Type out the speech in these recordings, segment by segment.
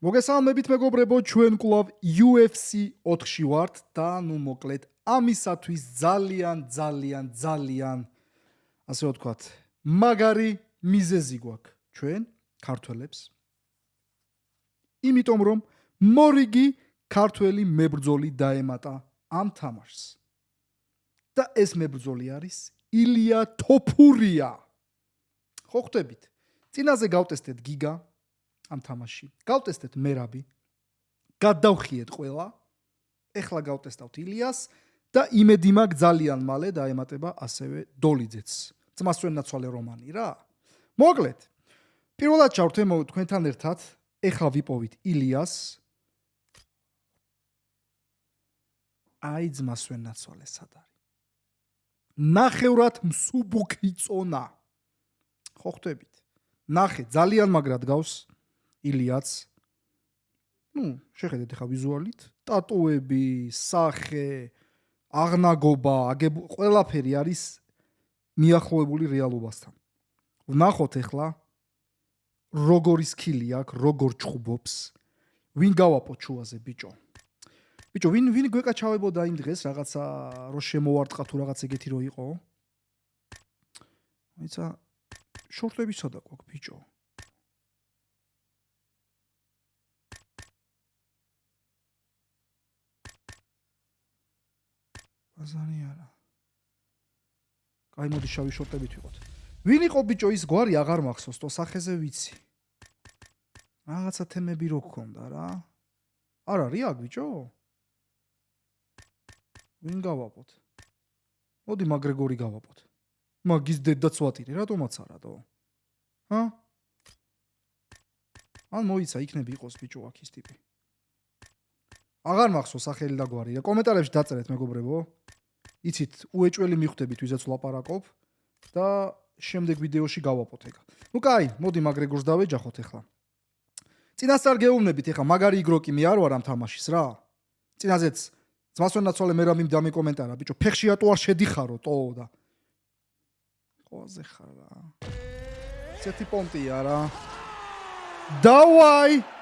მოგესალმებით მეგობრებო, ჩვენ კლუბ UFC 4-ში ვართ და ნუ მოკლედ ამისათვის ძალიან ძალიან ძალიან ასე ვთქვათ, მაგარი მიზეზი გვაქვს ჩვენ ქართველებს. იმიტომ რომ მორიგი ქართველი მებრძოლი დაემატა ამ თამაშს. და ეს მებრძოლი არის ილია თოფურია. ხო ხვდებით? წინაზე გავტესტეთ გიგა ამ თამაში. გავტესტეთ მერაბი. გადავხიეთ ყველა. ეხლა გავტესტავთ ილიას და იმედი მაქვს ძალიან მალე დაემატება ასევე დოლიძეც. ძმასვენ ნაცვალე რომანი რა. მოკლედ. პირველად ჩავრთე თქვენთან ერთად. ეხლა ვიპოვით ილიას. აი ძმასვენ ნაცვალე სად არის? ნახევრად მსუბუქი წონა. ხო ხვდებით? ნახე, ძალიან მაგრად გავს ილიაც. ну, შეხედეთ ახლა ვიზუალით, ტატუები, სახე, აღნაგობა, აგებ ყველაფერი არის მიახლოებული რეალობასთან. ვნახოთ ახლა როგორი სკილი აქვს, როგორ ჩხუბობს. ვინ გავაპო ჩუაზე ბიჭო? ბიჭო, ვინ ვინ გვეკაჩავებოდა იმ დღეს რაღაცა რო შემოვარტყა თუ რაღაც ეგეთი რო იყო? აიცა შორტები სადა გვაქვს ბიჭო? აზანი არა. კაი მოდი შავი შორტებით ვიყოთ. ვინ იყო ბიჭო ის გვარი აღარ მახსოვს, თო სახეზე ვიცი. რაღაცა თემები რო გქონდა რა. არ არის აქ ბიჭო? ვინ გავაპოთ? მოდი მაგრეგორი გავაპოთ. მაგის დედაც ვატირე, რატომაც არა თო? ჰა? ან მოიცა იქნები იყოს ბიჭო აქ ის ტიპი. აღარ მახსოვს სახელი და გვარი. კომენტარებში დაწერეთ მეგობრებო. იცით, უეჭველი მიხვდებით ვიზაც ლაპარაკობ და შემდეგ ვიდეოში გავაპოთ ეგ. ნუ კაი, მოდი მაგრეგორს დავეჯახოთ ახლა. წინასწარ გეუბნებით ახლა მაგარი იგროკი მე არ ვარ ამ თამაშის რა. წინაზეც ძმასვენაცვალე მე რამიმ დამეკომენტარა, ბიჭო, ფეხშია თუ არ შედიხარო, ტო და. ყოაზე ხარ რა. ცეთი პონტია რა. დავაი!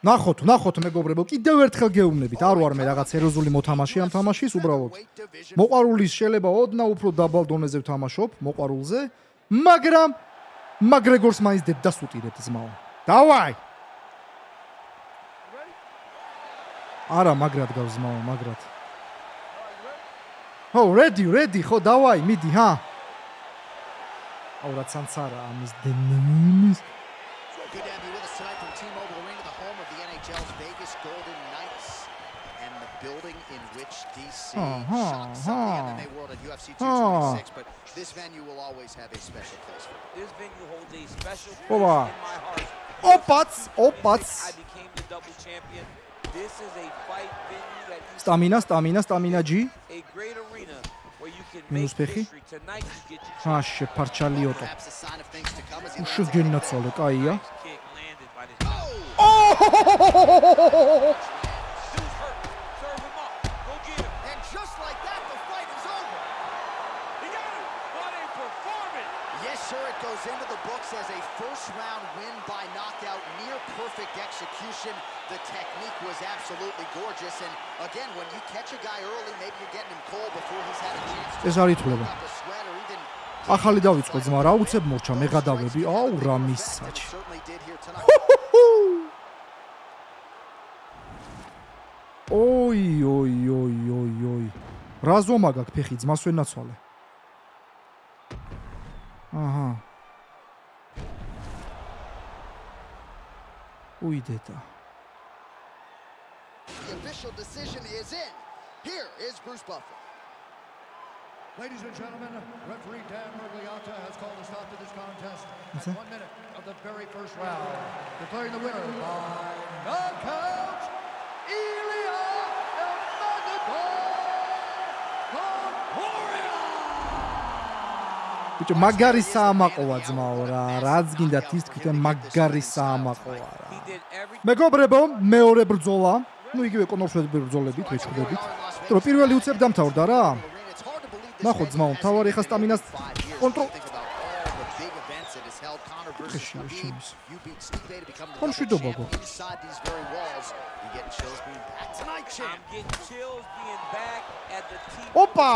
ნახოთ, ნახოთ მეგობრებო, კიდევ ერთხელ გეუბნებით, არ ვარ მე რაღაც ეროზული მოთამაშე ამ თამაშის, უბრალოდ. მოყარულის შეიძლება ოდნა უფრო დაბალ დონეზე ვთამაშობ, მოყარულზე, მაგრამ მაგრეგორს მაინც დედას უტირებ ზმაო. დავაი! არა, მაგრად გავზმაო, მაგრად. ო, ready, ready, ხო, დავაი, მიდი, ჰა. აუ რა ცანცარა ამის დენიმის. Good to have you with us tonight from T-Mobile Arena, the home of the NHL's Vegas Golden Knights and the building in which DC uh-huh, shocks the MMA world at UFC 226, uh-huh. but this venue will always have a special place for me. This venue holds a special place in my heart. Opats, opats. I became the double champion. This is a fight venue that Stamina, stamina, stamina G. A great arena მინუს ფეხი. აშე პარჩალიოტო. უშუგენაცალე, კაია. Sure, it goes into the books as a first round win by knockout, near perfect execution. The technique was absolutely gorgeous. And again, when you catch a guy early, maybe you're getting him cold before he's had a chance to. ეს არის თვლება. ახალი დავიწყო ძმა, რა უცებ მორჩა, მე გადავები. აუ რა მისაჩი. ოი, ოი, ოი, ოი, ოი. რა ზომა გაქვს ფეხი, ძმას ვერ ნაცვალე. აჰა. უიდეტა. The official decision is in. Here is Bruce Buffer. Ladies and gentlemen, referee Dan Mergliotta has called a stop to this contest at one minute of the very first round, declaring the winner by knockout ბიჭო მაგარი საამაყოა ძმაო რა რაც გინდა ის თქვენ მაგარი საამაყოა რა. მეგობრებო მეორე ბრძოლა. ну იგივე კონორშები ბრძოლებით ვეჭდებით რომ პირველი უცებ დამთავრდა რა. ნახო ძმაო თავარი ხა სტამინას კონტროლ to become the ხომ შვიდობა გვაქვს? ოპა,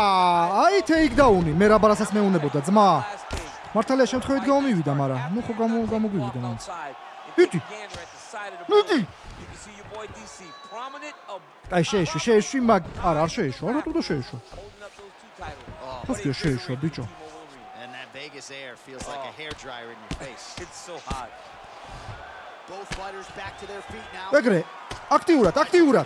აი თეიქდაუნი, მე რა ბარასაც მეუნებოდა ძმა. მართალია შემთხვევით გამომივიდა, მაგრამ ნუ ხო გამო გამოგვივიდა DC prominent of აი შეეშვა, შეეშვა, მაგ არა, არ შეეშვა, არა თუ და. Oh, ხოსკი შეეშვა, ბიჭო. T-Mobile Arena. and that Vegas air feels like a Oh. hair dryer in your face. It's so hot. Both fighters back to their feet now. ეგრე, აქტიურად, აქტიურად.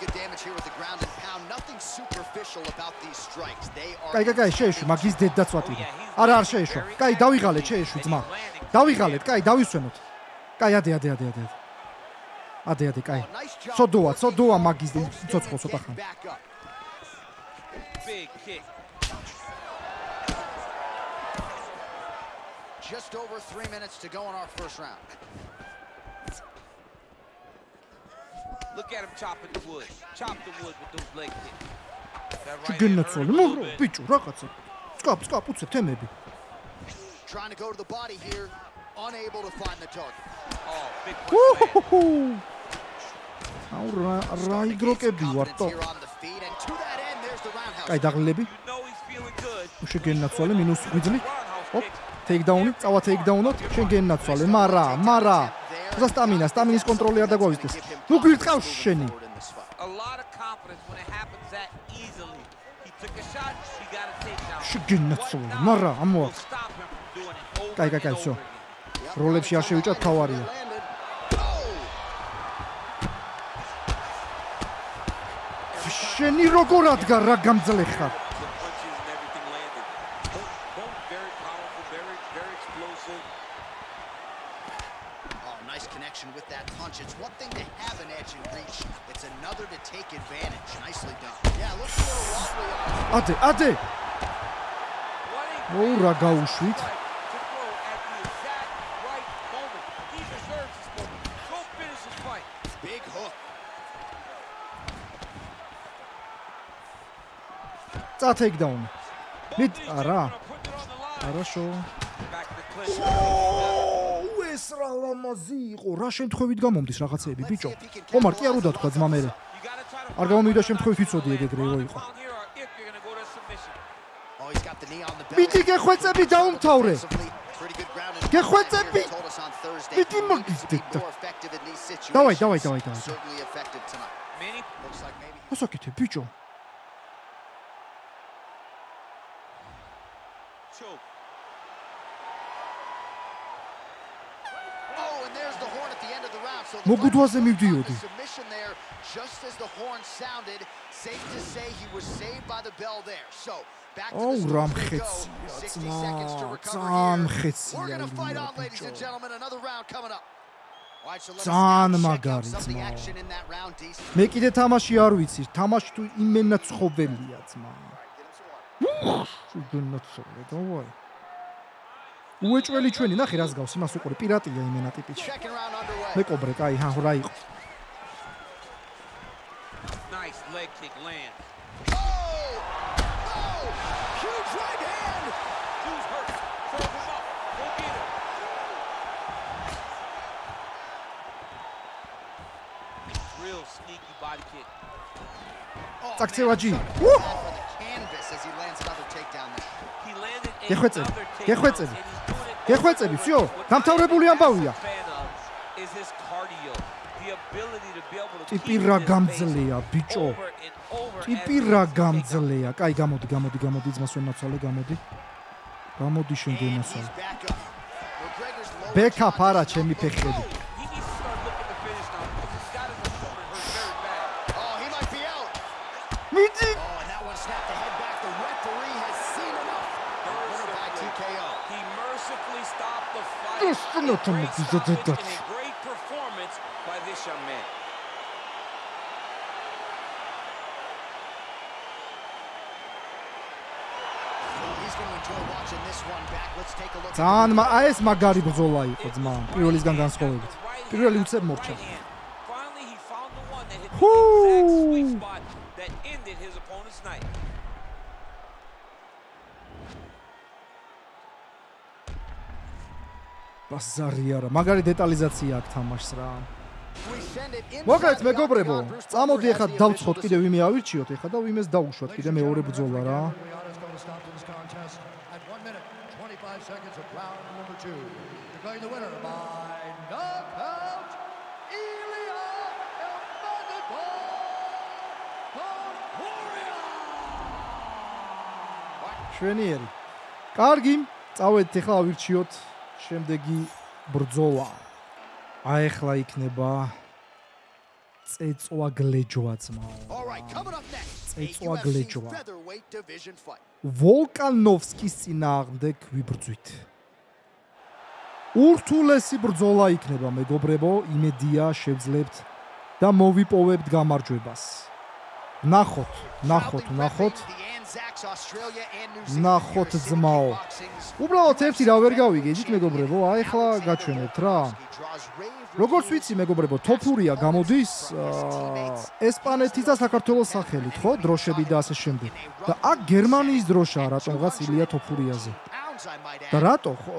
Კაი, კაი, კაი, შეეშვა, მაგის დედაც ვატირე. არა, არ შეეშვა. კაი, დავიღალეთ, შეეშვა ძმა. დავიღალეთ, კაი, დავისვენოთ. კაი, ადე, ადე, ადე, ადე. ადე, ადე, კაი. Oh, ცოდოა, ცოდოა მაგის men ცოტა up. Big kick. Just over three minutes to go in our first round. Look at him chopping the wood. Chop the wood with those leg kicks. That right გენაცვალე, მოგრო, ბიჭო, რაღაცა. სკაპ, სკაპ, უცებ თემები. Trying to go to the body here. Unable to find the target. Oh, big უჰუჰუ. აუ რა რა იგროკები ვარ Confidence თო. here on the feet, and to that end, there's the roundhouse. კაი, დაღლილები. Უშე გენაცვალე, მინუს. Roundhouse ოპ, kicks. ტეიქდაუნი, წავა ტეიქდაუნოთ, შენ გენაცვალე, მარა, მარა. და სტამინა, სტამინის კონტროლი არ დაგვაიზდეს. ნუ გვირტყავს შენი. Forward in this fight. A lot of confidence when it happens that easily. He took a shot, he got a takedown. შენ გენაცვალე, მარა, will ამოა. stop him from doing it over კაი, კაი, and კაი, over всё. again. Yep, როლებში არ შევიჭრათ, თავარია. Landed. Oh! შენი როგორ ადგარ რა გამძლე ხარ? Finish his fight. Big hook. წა ტეიქდაუნი. მით არა. ოუ ეს რა ლამაზი იყო. რა შემთხვევით გამომდის რაღაცეები, ბიჭო. ომარ კი არ უდათქვა ძმა მე. Არ გამომივიდა შემთხვევით ვიცოდი ეგ ეგრე რო იყო. მაგიდეთ. more effective in these situations. დავაი, დავაი, დავაი, დავაი. Certainly effective tonight. Manny Looks like maybe მოსაკეთე, ბიჭო. choke. Oh, and there's the horn at the end of the round. So the მოგუდვაზე fighter took მივდიოდი. the submission there just as the horn sounded. Safe to say he was saved by the bell there. So back to ოუ the რა story we go. მხეცია 60 seconds to ძმა. ძალიან We're fight on, ladies and gentlemen. Another round coming up. Ძალიან out მაგარი ძმა. მე კიდე თამაში არ ვიცი, თამაში თუ იმენა ცხოველია ძმა. შეგენაცვალე, დავაი. უეჭველი ჩვენი, ნახე რას გავს, იმას უყურე, პირატია იმენა ტიპიჩი. Მე კობრე, კაი, ჰა, რა იყო. Nice leg kick lands. Cardio. The ability to be able to ტიპი keep რა this pace გამძლეა, ბიჭო. over and over ტიპი რა გამძლეა. კაი, გამოდი, გამოდი, გამოდი, ძმას ვენაცვალე, გამოდი. გამოდი შენ lower ბექაპ არა, ჩემი ფეხები. He needs to start looking to finish now because he's got his opponent hurt very bad. Oh, he might be out. მიდი! Oh, and that one snapped the head back. The referee has seen enough. Winner by TKO. He mercifully stopped the fight. Yes, A no, great no, no, stoppage no, no. and a great performance by this young man. He's going to enjoy watching this one back. Let's take a look. at the ძალიან მა- replay. აი ეს მაგარი ბრძოლა იყო ძმა, პირველისგან განსხვავებით. პირველი უცებ მორჩა. Finally, he found the one that hit the Whoo! exact sweet spot that ended his opponent's night. ბაზარი არა, მაგარი დეტალიზაცია აქვს თამაშს რა. მოკლედ მეგობრებო, წამოდი ახლა დავცხოთ კიდე ვიმე ავირჩიოთ ახლა და ვიმეს დაუშვათ კიდე მეორე ბრძოლა რა. seconds of round number 2. Declaring the winner by knockout Ilya Elmagomedov. შვენიერი. კარგი, წავედით ახლა ავირჩიოთ შემდეგი ბრძოლა. ახლა იქნება წეწვა გლეჯვა ძმაო. წეწვა გლეჯვა. ვოლკანოვსკის წინააღმდეგ ვიბრძვით. ურთულესი ბრძოლა იქნება, მეგობრებო, იმედია შევძლებთ და მოვიპოვებთ გამარჯვებას. ნახოთ, ნახოთ, ნახოთ. ნახოთ ძმაო. უბრალოდ ერთი რა ვერ გავიგე, იცით მეგობრებო, აი ახლა გაჩვენებთ რა. როგორც ვიცი მეგობრებო, თოფურია გამოდის ესპანეთის და საქართველოს სახელით, ხო? დროშები და ასე შემდეგ. და აქ გერმანიის დროშაა რატომღაც ილია თოფურიაზე. და რატო? ხო,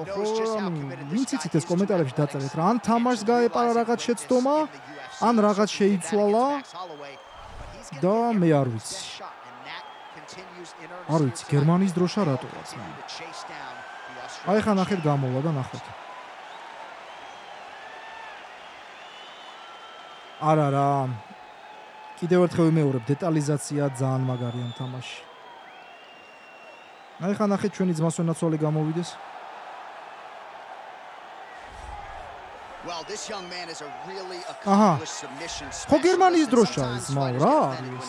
ვინც იცით ეს კომენტარებში დაწერეთ რა, ან თამაშს გაეპარა რაღაც შეცდომა, ან რაღაც შეიცვალა და მე არ ვიცი. არ ვიცი, გერმანიის დროშა რატოა ცა. აი ხა ნახეთ გამოლა და ნახოთ. არა რა. კიდევ ერთხელ ვიმეორებ, დეტალიზაცია ძალიან მაგარია თამაში. აი ხა ნახეთ ჩვენი ძმას ვენაცვალე გამოვიდეს. Specialist. ხო გერმანიის დროშა ის მაო რა არის?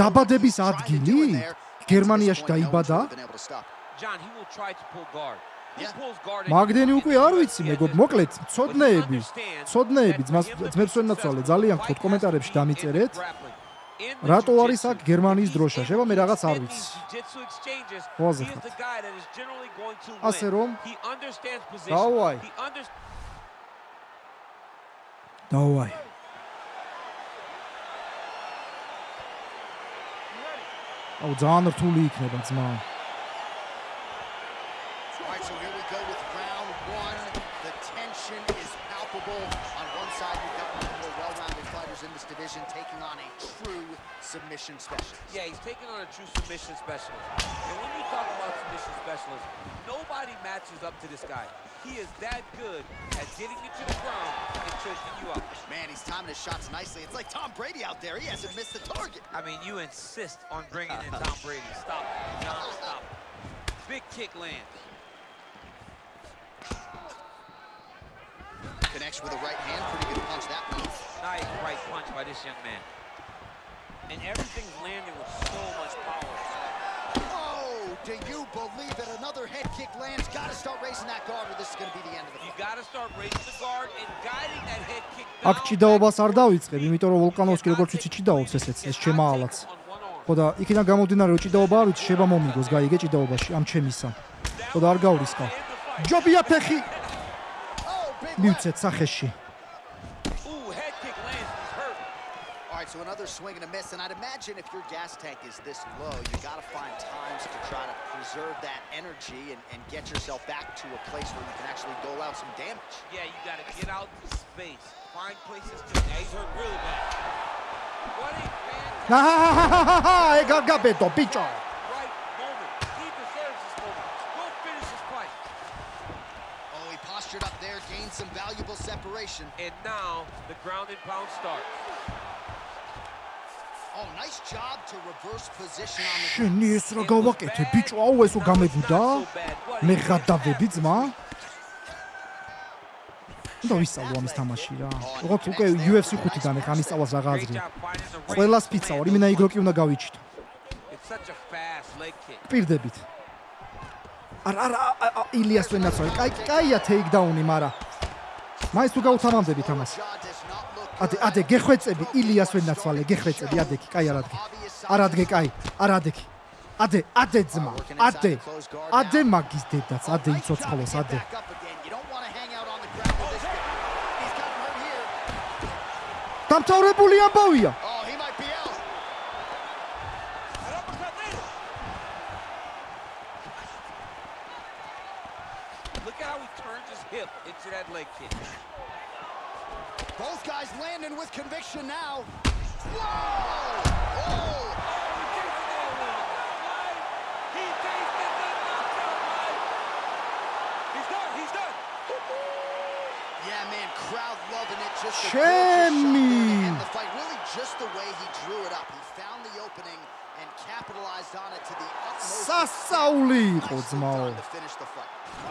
დაბადების ადგილი? გერმანიაში დაიბადა? John, he will try to pull guard. მაგდენი უკვე არ ვიცი მეგობ მოკლედ ცოდნეები ცოდნეები ძმას ძმებს ვენაცვალე ძალიან ხოთ კომენტარებში დამიწერეთ რატო არის აქ გერმანიის დროშა? შევა მე რაღაც არ ვიცი. ხოზე. ასე რომ დაუაი. დაუაი. აუ ძალიან რთული იქნება ძმა. Division taking on a true submission specialist. Yeah, he's taking on a true submission specialist. And when you talk about submission specialist, nobody matches up to this guy. He is that good at getting you to the ground and choking you up. Man, he's timing his shots nicely. It's like Tom Brady out there. He hasn't missed the target. I mean, you insist on bringing in Tom Brady. Stop. John, stop. Big kick lands. Connects with a right hand. Pretty good punch that one. Nice right punch by this young man. And everything's landing with so much power. Oh, do you believe that another head kick lands? Got to start raising that guard or this is going to be the end of the fight. You got to start raising the guard and guiding that head kick down. აქ ჭიდაობას არ დავიწყებ, იმიტომ რომ ვულკანოვსკი როგორც ვიცი ჭიდაობს ესეც, ეს ჩემაალაც. ხო და იქიდან გამომდინარე რომ ჭიდაობა არ ვიცი, შეება მომიგოს, გაიგე ჭიდაობაში ამ ჩემისა. ხო და არ გავრისკა. ჯობია ფეხი. მივცეთ სახეში. So another swing and a miss. And I'd imagine if your gas tank is this low, you got to find times to try to preserve that energy and, and get yourself back to a place where you can actually dole out some damage. Yeah, you got to get out to space. Find places to... Yeah, he's hurt really bad. What a fantastic... Gagabeto, bicho! Right moment. He deserves this moment. Go finish his fight. Oh, he postured up there, gained some valuable separation. And now, the ground and pound starts. შენი ეს რა გავაკეთე? ბიჭო აუ ესო გამებუდა მე გადავები ძმა? და ვისწავლო ამის თამაში რა. როგორც უკვე UFC 5-დან ეხა ამის სწავლას რა გააზრია ყველა სპიცა ორი მენა იგროკი უნდა გავიჩიტო პირდებით. არა არა ილიას ვენაცვალე კაი კაია ტეიქდაუნი მარა. მაინც თუ გაუთამამდებით ამას ადე ადე გეხვეწები ილიას ვენაცვალე გეხვეწები ადეკი კაი არადგე არადგე კაი არადეკი ადე ადე ძმა ადე ადე მაგის დედაც ადე იწოცხლოს ადე დამთავრებული ამბავია Both guys landing with conviction now. Whoa! Oh! He Both guys landing with conviction now. Whoa! Whoa! Yeah, man, crowd loving it. Just Jimmy. the fight, really just the way he drew it up. He found the opening and capitalized on it to the utmost. Sasauli, fight.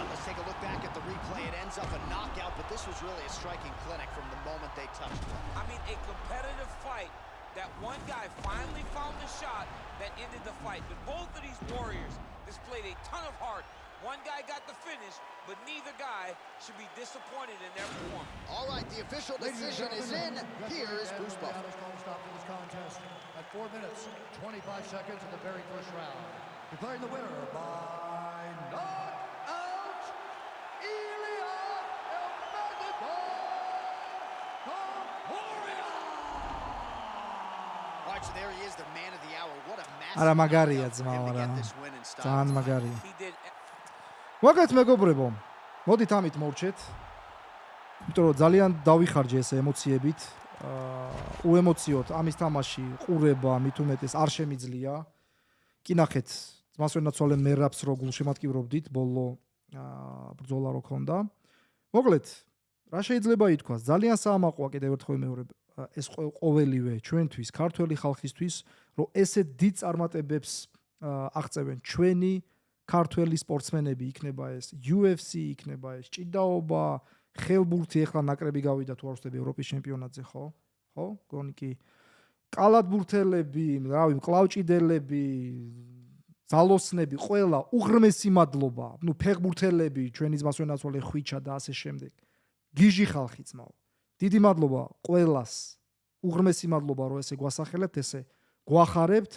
Let's take a look back at the replay. It ends up a knockout, but this was really a striking clinic from the moment they touched. I mean, a competitive fight that one guy finally found the shot that ended the fight. But both of these warriors displayed a ton of heart. One guy got the finish, but neither guy should be disappointed in their performance. All right, the official decision is in. Here is Bruce Buffer. stop this contest at 4 minutes, 25 seconds in the very first round. Declaring the winner by... არა, მაგარია ძმაო, რა. ძალიან მაგარია. Მოგეთ მეგობრებო. მოდით ამით მოვჩეთ. იმიტომ რომ ძალიან დავიხარჯე ეს ემოციებით. აა უემოციოთ ამის თამაში ყურება მით უმეტეს არ შემიძლია. კი ნახეთ, ძმას ვენაცვალე მერაბს რო გულშემატკივრობდით ბოლო აა ბრძოლა რო ქონდა. მოკლედ, რა შეიძლება ითქვას? ძალიან საამაყოა კიდევ ერთხელ მეორე ეს ყო- ყოველივე ჩვენთვის, ქართველი ხალხისთვის, რომ ესეთ დიდ წარმატებებს აღწევენ. ჩვენი ქართველი სპორტსმენები იქნება ეს UFC იქნება ეს ჭიდაობა ხელბურთი ახლა ნაკრები გავიდა თუ არ ვსწრები ევროპის ჩემპიონატზე ხო? ხო? გონი კი. კალათბურთელები რავი მკლავჭიდელები ზალოსნები ყველა უღრმესი მადლობა. ნუ ფეხბურთელები ჩვენი ძმას ვენაცვალე ხვიჩა და ასე შემდეგ გიჟი ხალხი ძმაო დიდი მადლობა ყველას უღრმესი მადლობა რომ ესე გვასახელებთ ესე გვახარებთ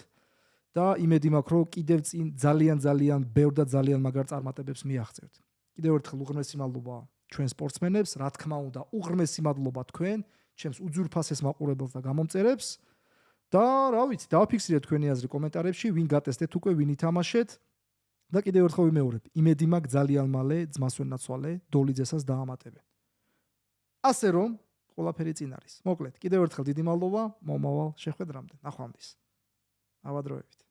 და იმედი მაქვს რომ კიდევ წინ ძალიან ძალიან ბევრ და ძალიან მაგარ წარმატებებს მიაღწევთ. კიდევ ერთხელ უღრმესი მადლობა ჩვენ სპორტსმენებს, რა თქმა უნდა, უღრმესი მადლობა თქვენ, ჩემს უძურფასეს მაყურებელს და გამომწერებს. და რა ვიცი, დავაფიქსირეთ თქვენი აზრი კომენტარებში, ვინ გატესტეთ უკვე, ვინ ითამაშეთ. და კიდევ ერთხელ ვიმეორებ, იმედი მაქვს ძალიან მალე ძმას ვენაცვალე დოლიძესას დაამატებენ. ასე რომ, ყველაფერი წინ არის. მოკლედ, კიდევ ერთხელ დიდი მადლობა, მომავალ შეხვედრამდე. ნახვამდის. ავადროებით.